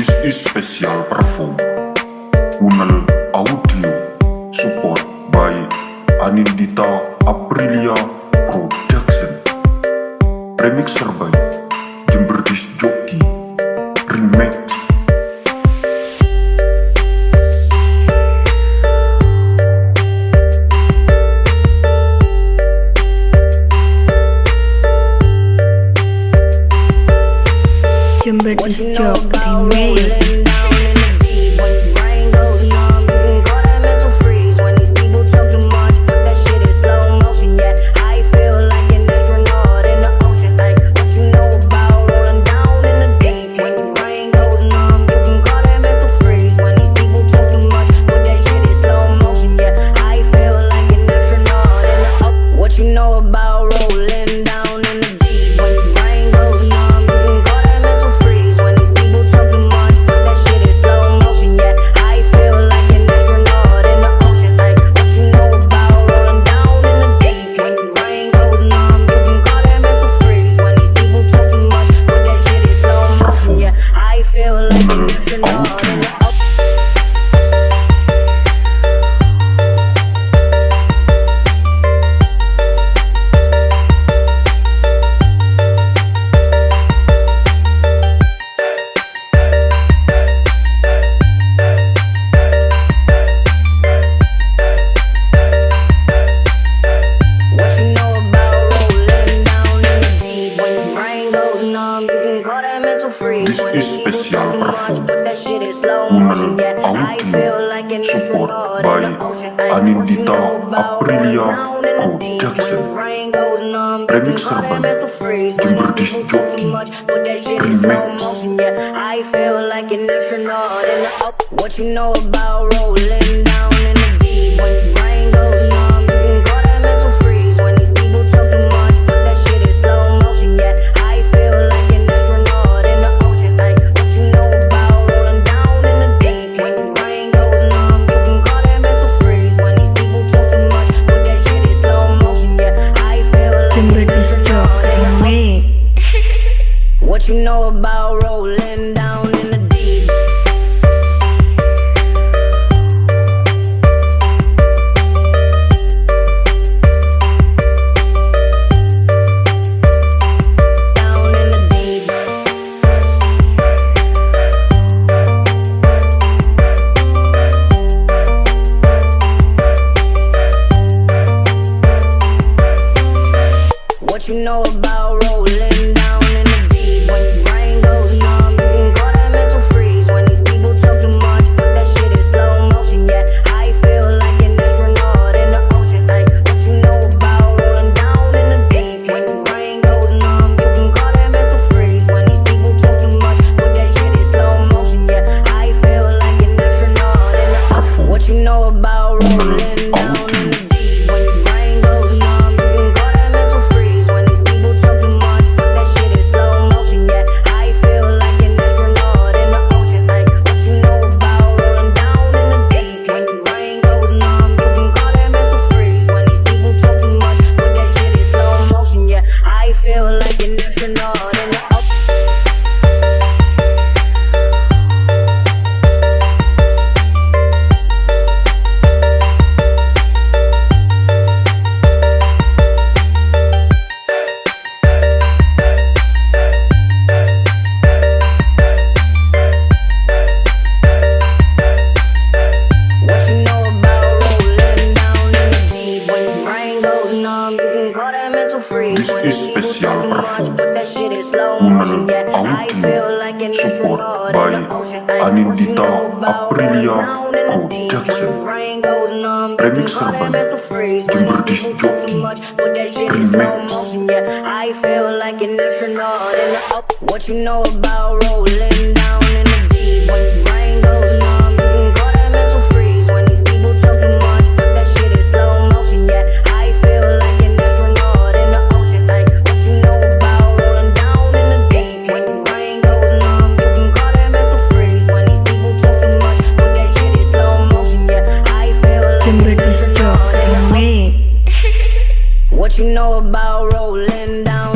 This is special perform. Unel Audio Support by Anindita Aprilia Production. Remixer by Jember Disc Jockey. remember this joke I made и специал парфум. Un audio support by Anindita Aprilia Production. Remixer by Jember Disc Jockey Remix. What you know about rolling down in the deep. you know about rolling down in the deep? Down in the deep. What you know about international. shit in slow motion yeah I feel like support by Anindita Aprilia Go Jackson. Remix Serban Jember Disc Jockey. Remix. I feel like an astronaut. What you know about rolling What you know about rolling down?